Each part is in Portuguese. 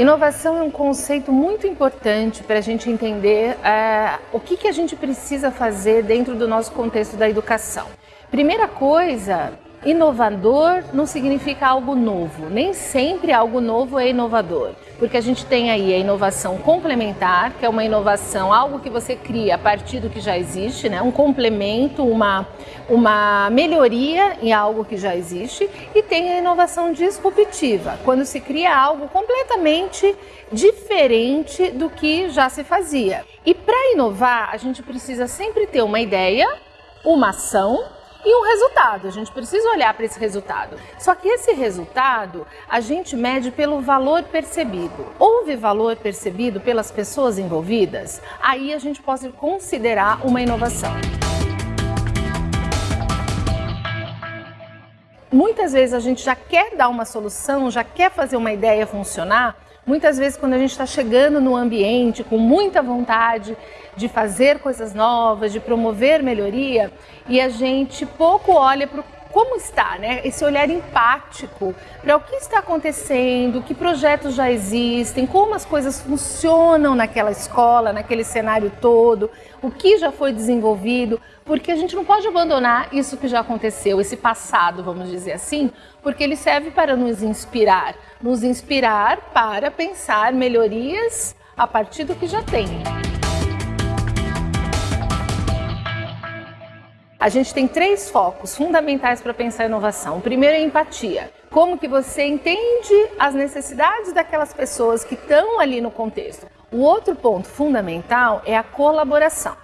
Inovação é um conceito muito importante para a gente entender uh, o que, que a gente precisa fazer dentro do nosso contexto da educação. Primeira coisa, Inovador não significa algo novo, nem sempre algo novo é inovador, porque a gente tem aí a inovação complementar, que é uma inovação, algo que você cria a partir do que já existe, né? um complemento, uma, uma melhoria em algo que já existe, e tem a inovação disruptiva, quando se cria algo completamente diferente do que já se fazia. E para inovar, a gente precisa sempre ter uma ideia, uma ação e um resultado. A gente precisa olhar para esse resultado. Só que esse resultado a gente mede pelo valor percebido. Houve valor percebido pelas pessoas envolvidas? Aí a gente pode considerar uma inovação. Muitas vezes a gente já quer dar uma solução, já quer fazer uma ideia funcionar, Muitas vezes, quando a gente está chegando no ambiente com muita vontade de fazer coisas novas, de promover melhoria, e a gente pouco olha para como está, né? Esse olhar empático para o que está acontecendo, que projetos já existem, como as coisas funcionam naquela escola, naquele cenário todo, o que já foi desenvolvido, porque a gente não pode abandonar isso que já aconteceu, esse passado, vamos dizer assim, porque ele serve para nos inspirar, nos inspirar para pensar melhorias a partir do que já tem. A gente tem três focos fundamentais para pensar inovação. O primeiro é empatia. Como que você entende as necessidades daquelas pessoas que estão ali no contexto. O outro ponto fundamental é a colaboração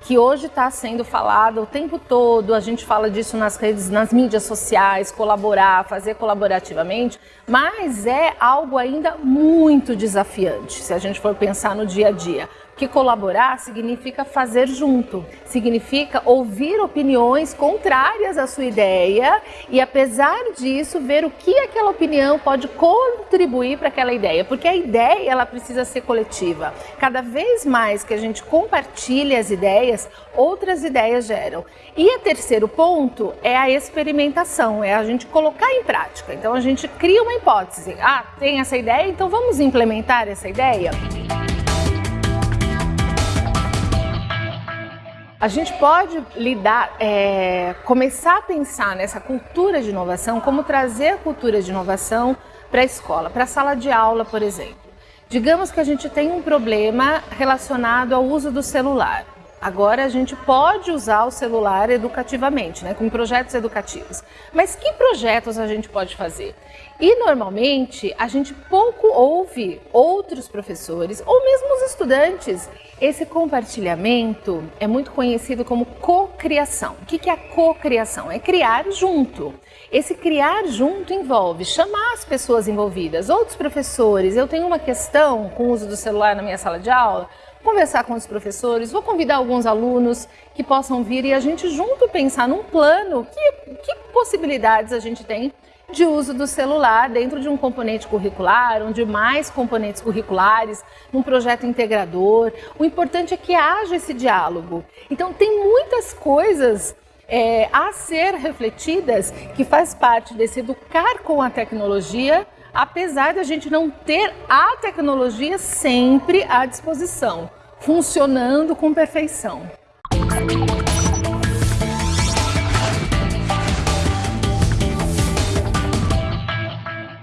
que hoje está sendo falado o tempo todo, a gente fala disso nas redes, nas mídias sociais, colaborar, fazer colaborativamente, mas é algo ainda muito desafiante, se a gente for pensar no dia a dia que colaborar significa fazer junto, significa ouvir opiniões contrárias à sua ideia e, apesar disso, ver o que aquela opinião pode contribuir para aquela ideia, porque a ideia ela precisa ser coletiva. Cada vez mais que a gente compartilha as ideias, outras ideias geram. E o terceiro ponto é a experimentação, é a gente colocar em prática. Então a gente cria uma hipótese. Ah, tem essa ideia, então vamos implementar essa ideia? A gente pode lidar, é, começar a pensar nessa cultura de inovação, como trazer a cultura de inovação para a escola, para a sala de aula, por exemplo. Digamos que a gente tem um problema relacionado ao uso do celular. Agora a gente pode usar o celular educativamente, né, com projetos educativos. Mas que projetos a gente pode fazer? E normalmente a gente pouco ouve outros professores ou mesmo os estudantes. Esse compartilhamento é muito conhecido como cocriação. O que é a cocriação? É criar junto. Esse criar junto envolve chamar as pessoas envolvidas, outros professores. Eu tenho uma questão com o uso do celular na minha sala de aula conversar com os professores, vou convidar alguns alunos que possam vir e a gente junto pensar num plano, que, que possibilidades a gente tem de uso do celular dentro de um componente curricular, onde mais componentes curriculares, num projeto integrador. O importante é que haja esse diálogo. Então tem muitas coisas é, a ser refletidas que faz parte desse educar com a tecnologia apesar da gente não ter a tecnologia sempre à disposição, funcionando com perfeição.